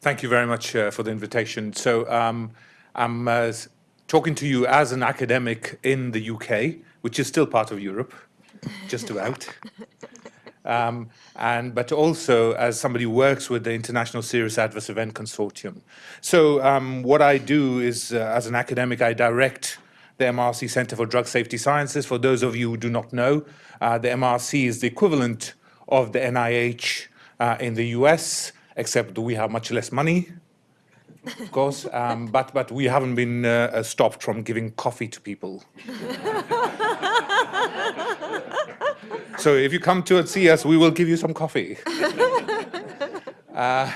Thank you very much uh, for the invitation. So um, I'm uh, talking to you as an academic in the UK, which is still part of Europe, just about. Um, and but also as somebody who works with the International Serious Adverse Event Consortium. So um, what I do is, uh, as an academic, I direct the MRC Center for Drug Safety Sciences. For those of you who do not know, uh, the MRC is the equivalent of the NIH uh, in the US, except we have much less money, of course, um, but, but we haven't been uh, stopped from giving coffee to people. so if you come to see us, we will give you some coffee. Uh,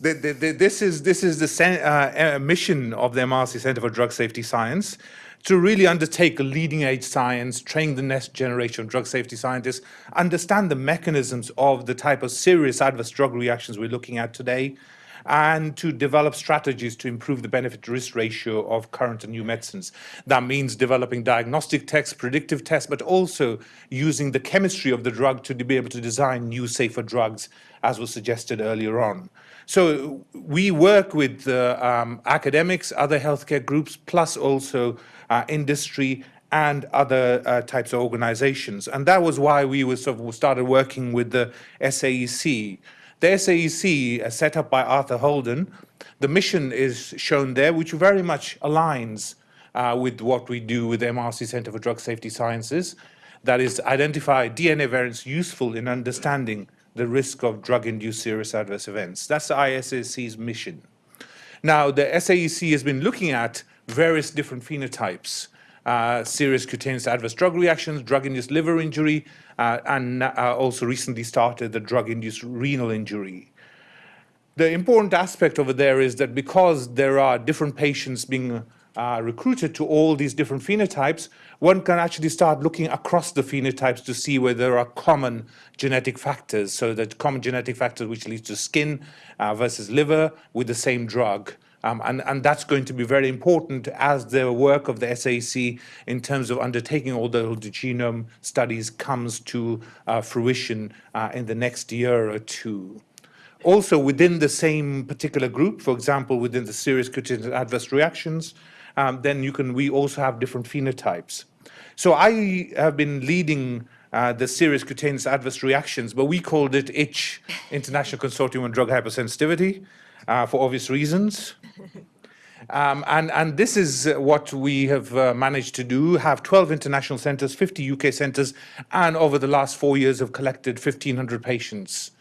the, the, the, this is this is the uh, mission of the MRC Center for Drug Safety Science to really undertake a leading edge science, train the next generation of drug safety scientists, understand the mechanisms of the type of serious adverse drug reactions we're looking at today, and to develop strategies to improve the benefit risk ratio of current and new medicines. That means developing diagnostic tests, predictive tests, but also using the chemistry of the drug to be able to design new safer drugs, as was suggested earlier on. So we work with uh, um, academics, other healthcare groups, plus also uh, industry and other uh, types of organizations. And that was why we sort of started working with the SAEC. The SAEC, uh, set up by Arthur Holden, the mission is shown there, which very much aligns uh, with what we do with the MRC Center for Drug Safety Sciences. That is, identify DNA variants useful in understanding the risk of drug-induced serious adverse events. That's the ISAC's mission. Now, the SAEC has been looking at various different phenotypes, uh, serious cutaneous adverse drug reactions, drug-induced liver injury, and uh, also recently started the drug-induced renal injury. The important aspect over there is that because there are different patients being uh, recruited to all these different phenotypes, one can actually start looking across the phenotypes to see where there are common genetic factors. So that common genetic factors which leads to skin uh, versus liver with the same drug. Um, and, and, that's going to be very important as the work of the SAC in terms of undertaking all the, genome studies comes to uh, fruition uh, in the next year or two. Also within the same particular group, for example, within the serious cutaneous adverse reactions, um, then you can, we also have different phenotypes. So I have been leading uh, the serious cutaneous adverse reactions, but we called it ITCH, International Consortium on Drug Hypersensitivity uh, for obvious reasons. Um, and, and this is what we have uh, managed to do, have 12 international centres, 50 UK centres, and over the last four years have collected 1,500 patients.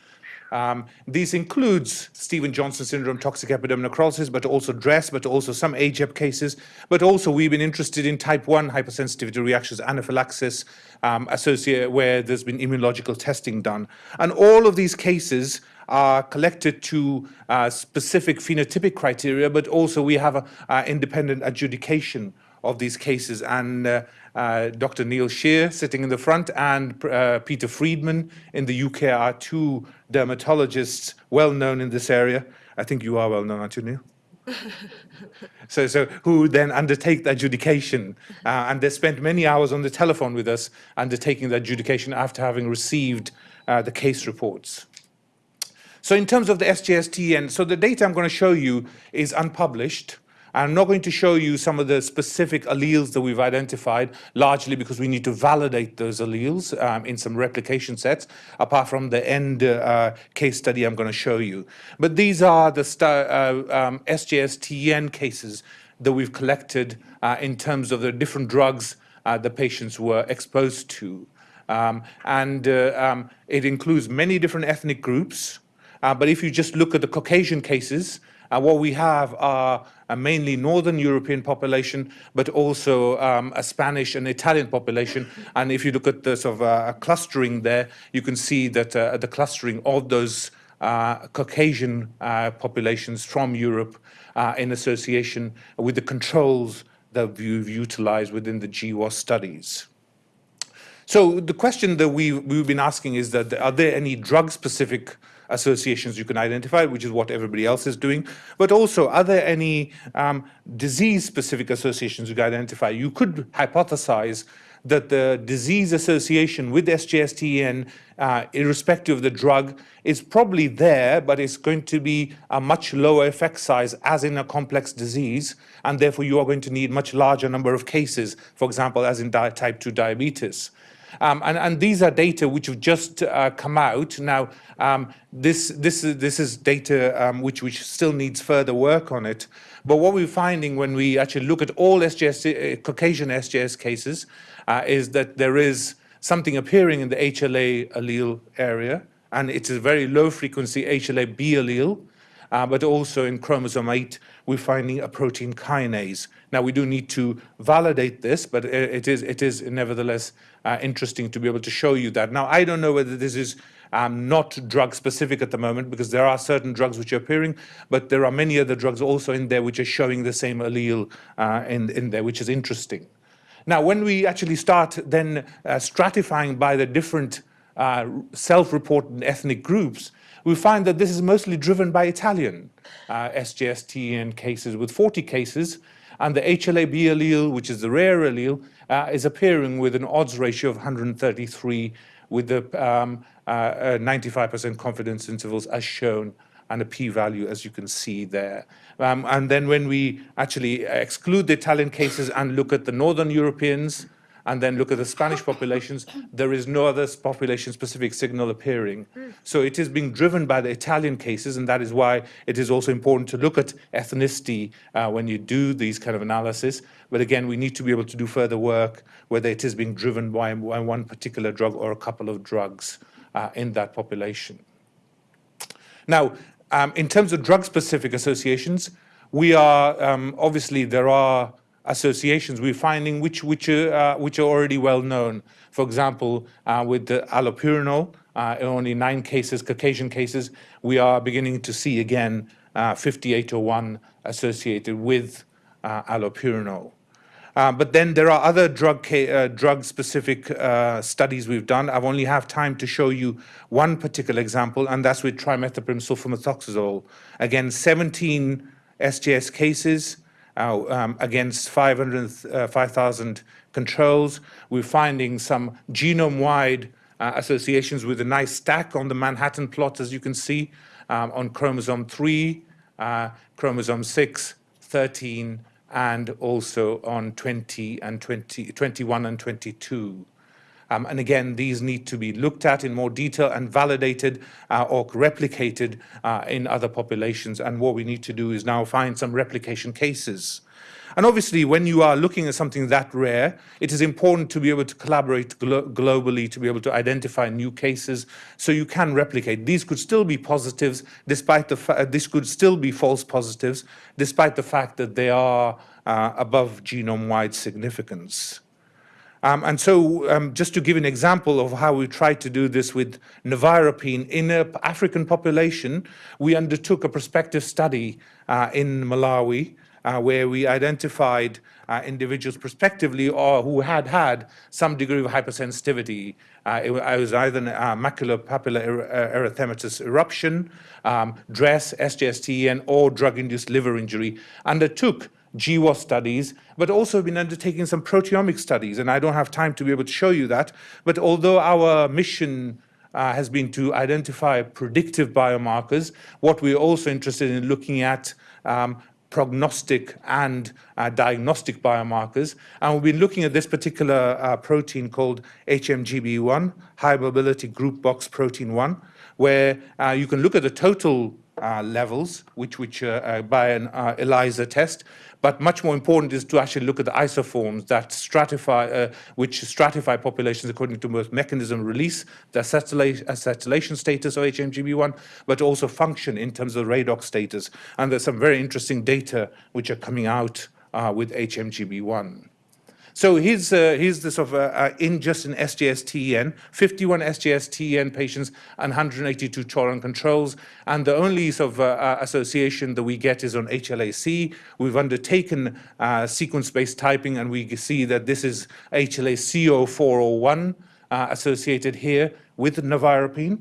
Um, these includes Stevens-Johnson syndrome, toxic epidermal epidermonecrosis, but also DRESS, but also some AGEP cases. But also we've been interested in type 1 hypersensitivity reactions, anaphylaxis, um, associated where there's been immunological testing done. And all of these cases are collected to uh, specific phenotypic criteria, but also we have an independent adjudication of these cases. And uh, uh, Dr. Neil Shear sitting in the front and uh, Peter Friedman in the UK are two dermatologists well known in this area. I think you are well known, aren't you, Neil? so, so who then undertake the adjudication, uh, and they spent many hours on the telephone with us undertaking the adjudication after having received uh, the case reports. So in terms of the SGST, and so the data I'm going to show you is unpublished. I'm not going to show you some of the specific alleles that we've identified, largely because we need to validate those alleles um, in some replication sets, apart from the end uh, case study I'm going to show you. But these are the uh, um, SGSTN cases that we've collected uh, in terms of the different drugs uh, the patients were exposed to. Um, and uh, um, it includes many different ethnic groups, uh, but if you just look at the Caucasian cases, uh, what we have are a mainly Northern European population, but also um, a Spanish and Italian population. And if you look at the sort of uh, clustering there, you can see that uh, the clustering of those uh, Caucasian uh, populations from Europe in association with the controls that we've utilized within the GWAS studies. So the question that we, we've been asking is that are there any drug-specific associations you can identify, which is what everybody else is doing, but also are there any um, disease-specific associations you can identify? You could hypothesize that the disease association with SGSTEN, uh, irrespective of the drug, is probably there, but it's going to be a much lower effect size as in a complex disease, and therefore you are going to need much larger number of cases, for example, as in type 2 diabetes. Um, and, and, these are data which have just uh, come out. Now, um, this, this, this is data um, which, which still needs further work on it. But what we're finding when we actually look at all SGS, uh, Caucasian SGS cases uh, is that there is something appearing in the HLA allele area, and it's a very low frequency HLA-B allele, uh, but also in chromosome 8, we're finding a protein kinase. Now, we do need to validate this, but it is, it is nevertheless uh, interesting to be able to show you that. Now, I don't know whether this is um, not drug specific at the moment because there are certain drugs which are appearing, but there are many other drugs also in there which are showing the same allele uh, in, in there, which is interesting. Now, when we actually start then uh, stratifying by the different uh, self-reported ethnic groups, we find that this is mostly driven by Italian uh, SGSTN cases with 40 cases, and the HLA-B allele, which is the rare allele, uh, is appearing with an odds ratio of 133 with the 95% um, uh, confidence intervals as shown and a p-value as you can see there. Um, and then when we actually exclude the Italian cases and look at the Northern Europeans, and then look at the Spanish populations, there is no other population-specific signal appearing. So it is being driven by the Italian cases, and that is why it is also important to look at ethnicity uh, when you do these kind of analysis. But again, we need to be able to do further work, whether it is being driven by, by one particular drug or a couple of drugs uh, in that population. Now, um, in terms of drug-specific associations, we are, um, obviously, there are associations we're finding which, which, uh, which are already well known. For example, uh, with the allopurinol, uh, only nine cases, Caucasian cases, we are beginning to see again uh, 5801 associated with uh, allopurinol. Uh, but then there are other drug uh, drug specific studies we've done. I've only have time to show you one particular example, and that's with trimethoprim sulfamethoxazole. Again, 17 SGS cases, uh, um, against 5,000 uh, controls. We're finding some genome-wide uh, associations with a nice stack on the Manhattan plot, as you can see, um, on chromosome 3, uh, chromosome 6, 13, and also on 20 and 20, 21 and 22. Um, and again, these need to be looked at in more detail and validated uh, or replicated uh, in other populations. And what we need to do is now find some replication cases. And obviously, when you are looking at something that rare, it is important to be able to collaborate glo globally to be able to identify new cases so you can replicate. These could still be positives, despite the fact this could still be false positives, despite the fact that they are uh, above genome-wide significance. Um, and so um, just to give an example of how we tried to do this with nevirapine in an African population, we undertook a prospective study uh, in Malawi uh, where we identified uh, individuals prospectively or who had had some degree of hypersensitivity. Uh, it, was either uh, macular papular er erythematous eruption, um, DRESS, SGSTEN, or drug-induced liver injury, undertook GWAS studies, but also been undertaking some proteomic studies. And I don't have time to be able to show you that. But although our mission uh, has been to identify predictive biomarkers, what we're also interested in looking at um, prognostic and uh, diagnostic biomarkers. And we've been looking at this particular uh, protein called HMGB1, high mobility group box protein 1, where uh, you can look at the total levels, which, which uh, uh, by an ELISA test, but much more important is to actually look at the isoforms that stratify, uh, which stratify populations according to both mechanism release, the acetylation status of HMGB1, but also function in terms of redox status. And there's some very interesting data which are coming out uh, with HMGB1. So here's, uh, here's of uh, uh in just an SGS-TEN, 51 SGS-TEN patients and 182 tolerant controls. And the only sort of uh, uh association that we get is on HLA-C. We've undertaken uh, sequence-based typing and we see that this is HLA-CO401 associated here with nevirapine.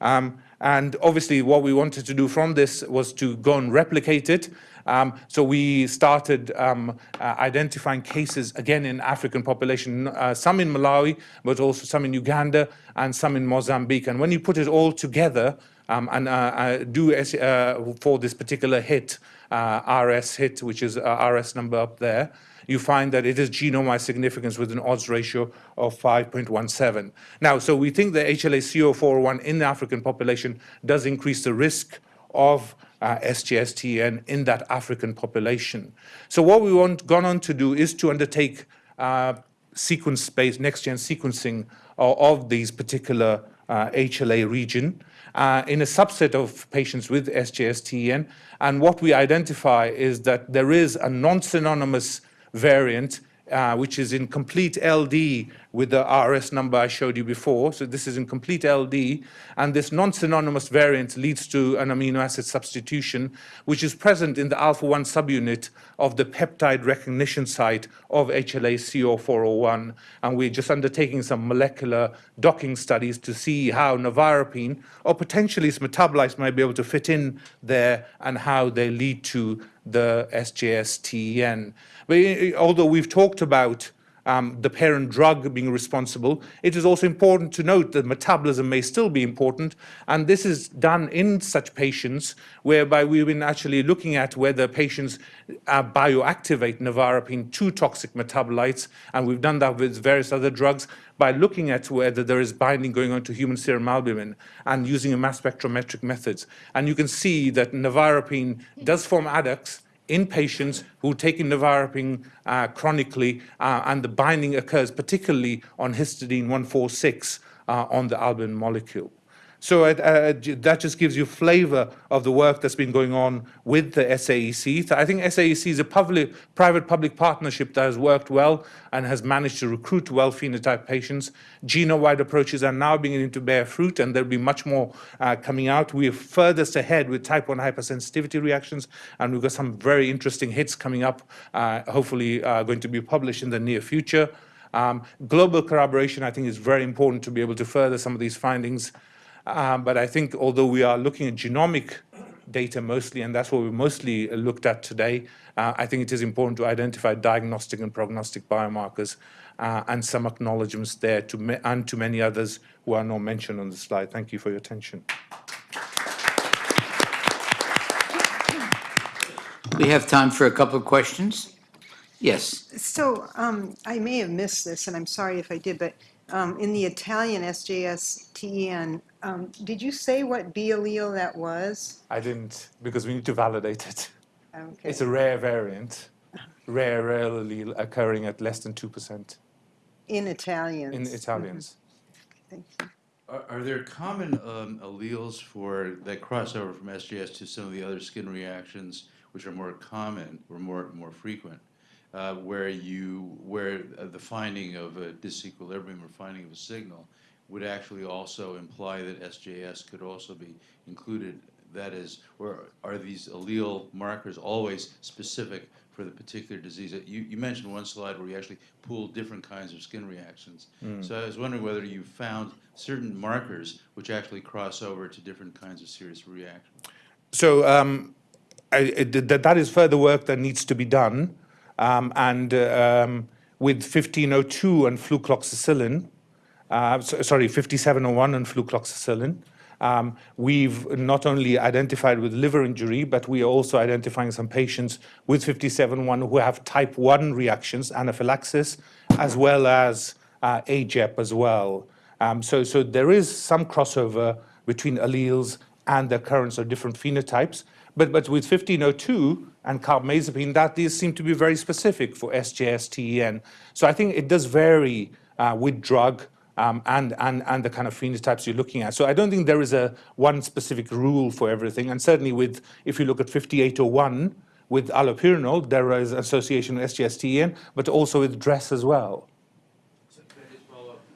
Um, And obviously, what we wanted to do from this was to go and replicate it. Um, so we started um, uh, identifying cases again in African population, uh, some in Malawi, but also some in Uganda and some in Mozambique. And when you put it all together um, and uh, uh do uh, for this particular hit, uh, RS hit, which is RS number up there, you find that it is genome-wide significance with an odds ratio of 5.17. Now, so we think the HLA-CO401 in the African population does increase the risk of uh, SGSTN in that African population. So what we want gone on to do is to undertake uh, sequence-based next-gen sequencing of, of, these particular uh, HLA region uh, in a subset of patients with SGSTN. And what we identify is that there is a non-synonymous variant, uh, which is in complete LD with the RS number I showed you before. So this is in complete LD. And this non-synonymous variant leads to an amino acid substitution, which is present in the alpha-1 subunit of the peptide recognition site of HLA-CO401. And we're just undertaking some molecular docking studies to see how navarapine or potentially its metabolites might be able to fit in there and how they lead to the SGSTN. But eh, eh, although we've talked about um, the parent drug being responsible, it is also important to note that metabolism may still be important. And this is done in such patients whereby we've been actually looking at whether patients uh, bioactivate navarapine to toxic metabolites. And we've done that with various other drugs by looking at whether there is binding going on to human serum albumin and using a mass spectrometric methods. And you can see that navarapine does form adducts in patients who take navarapine uh, chronically, uh, and the binding occurs particularly on histidine 146 uh, on the albumin molecule. So uh, that just gives you flavor of the work that's been going on with the SAEC. I think SAEC is a private-public partnership that has worked well and has managed to recruit well-phenotyped patients. Genome-wide approaches are now beginning to bear fruit, and there'll be much more uh, coming out. We are furthest ahead with type 1 hypersensitivity reactions, and we've got some very interesting hits coming up, uh, hopefully uh, going to be published in the near future. Um, global collaboration, I think, is very important to be able to further some of these findings. Um, but I think although we are looking at genomic data mostly, and that's what we mostly looked at today, uh, I think it is important to identify diagnostic and prognostic biomarkers uh, and some acknowledgements there to and to many others who are not mentioned on the slide. Thank you for your attention. We have time for a couple of questions. Yes. So um, I may have missed this, and I'm sorry if I did, but um, in the Italian SJS-TEN, um, did you say what B allele that was? I didn't, because we need to validate it. Okay. It's a rare variant, rare, rare allele occurring at less than 2% In Italians? in Italians. Thank you. Are, are there common um, alleles for that cross over from SJS to some of the other skin reactions, which are more common or more more frequent? Uh, where you where uh, the finding of a disequilibrium or finding of a signal would actually also imply that SJS could also be included. That is, or are these allele markers always specific for the particular disease? You, you mentioned one slide where you actually pooled different kinds of skin reactions. Mm. So I was wondering whether you found certain markers which actually cross over to different kinds of serious reactions. So um, I, that is further work that needs to be done. Um, and um, with 1502 and flucloxacillin, uh, so, sorry, 5701 and flucloxacillin, um, we've not only identified with liver injury, but we are also identifying some patients with 5701 who have type 1 reactions, anaphylaxis, as well as uh, AGEP as well. Um, so, so there is some crossover between alleles and the occurrence of different phenotypes. But, but with 1502 and carbamazepine, that these seem to be very specific for SJS-TEN. So I think it does vary uh, with drug um, and, and, and the kind of phenotypes you're looking at. So I don't think there is a one specific rule for everything. And certainly with, if you look at 5801, with allopurinol, there is association with SGSTN, but also with DRESS as well. So,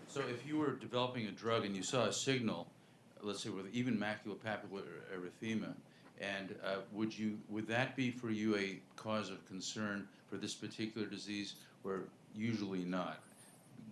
so if you were developing a drug and you saw a signal, let's say with even maculopapular erythema, and uh, would you would that be for you a cause of concern for this particular disease, or usually not?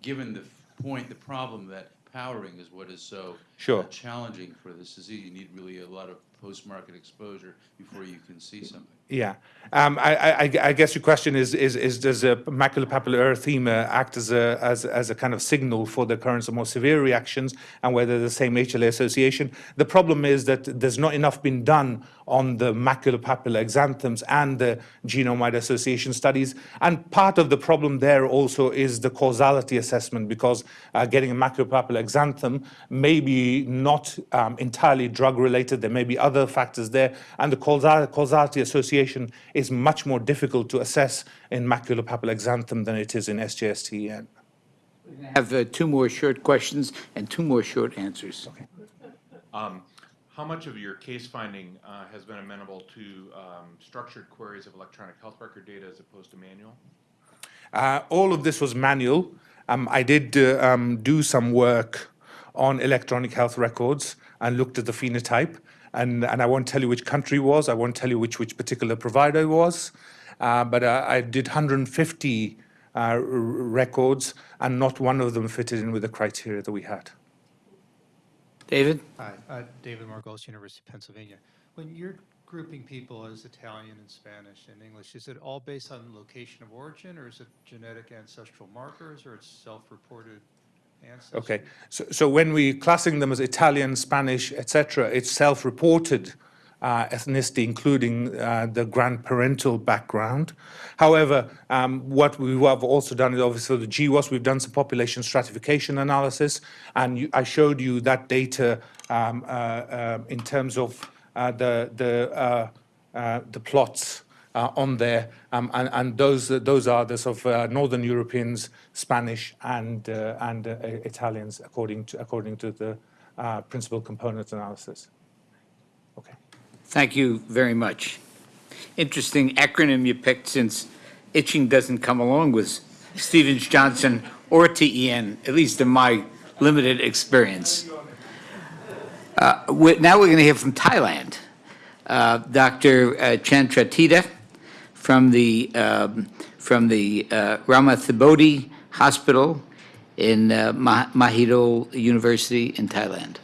Given the point, the problem that powering is what is so Sure. uh, challenging for this disease. You need really a lot of post-market exposure before you can see something. Yeah. Um, I, I, I- guess your question is, is, is does a maculopapular erythema act as a, as, as a kind of signal for the occurrence of more severe reactions and whether the same HLA association? The problem is that there's not enough been done on the maculopapular exanthems and the genome-wide association studies. And part of the problem there also is the causality assessment because uh, getting a maculopapular exanthem may be not um, entirely drug-related. There may be other factors there. And the causality association is much more difficult to assess in maculopapular exanthem than it is in SJS-TEN. I have uh, two more short questions and two more short answers. How much of your case finding uh, has been amenable to um, structured queries of electronic health record data as opposed to manual? Uh, all of this was manual. Um, I did uh, um, do some work on electronic health records and looked at the phenotype. And, and I won't tell you which country it was. I won't tell you which, which particular provider it was. Uh, but uh, I did 150 uh, r- records, and not one of them fitted in with the criteria that we had. David? Hi, uh, David Margolis, University of Pennsylvania. When you're grouping people as Italian and Spanish and English, is it all based on location of origin, or is it genetic ancestral markers, or it's self-reported ancestry? Okay, so, so when we're classing them as Italian, Spanish, etc., it's self-reported uh, ethnicity, including uh, the grandparental background. However, um, what we have also done is obviously the GWAS, we've done some population stratification analysis, and you, I showed you that data um, uh, uh, in terms of uh, the the uh, the plots uh, on there, um, and, and those those are the sort of uh, Northern Europeans, Spanish, and uh, and uh, Italians, according to according to the uh, principal component analysis. Okay. Thank you very much. Interesting acronym you picked since itching doesn't come along with Stevens Johnson or TEN, at least in my limited experience. Uh, we- Now we're going to hear from Thailand. Uh, Dr. uh, from the, um, from the uh, Ramathibodi Hospital in uh, Ma- Mahidol University in Thailand.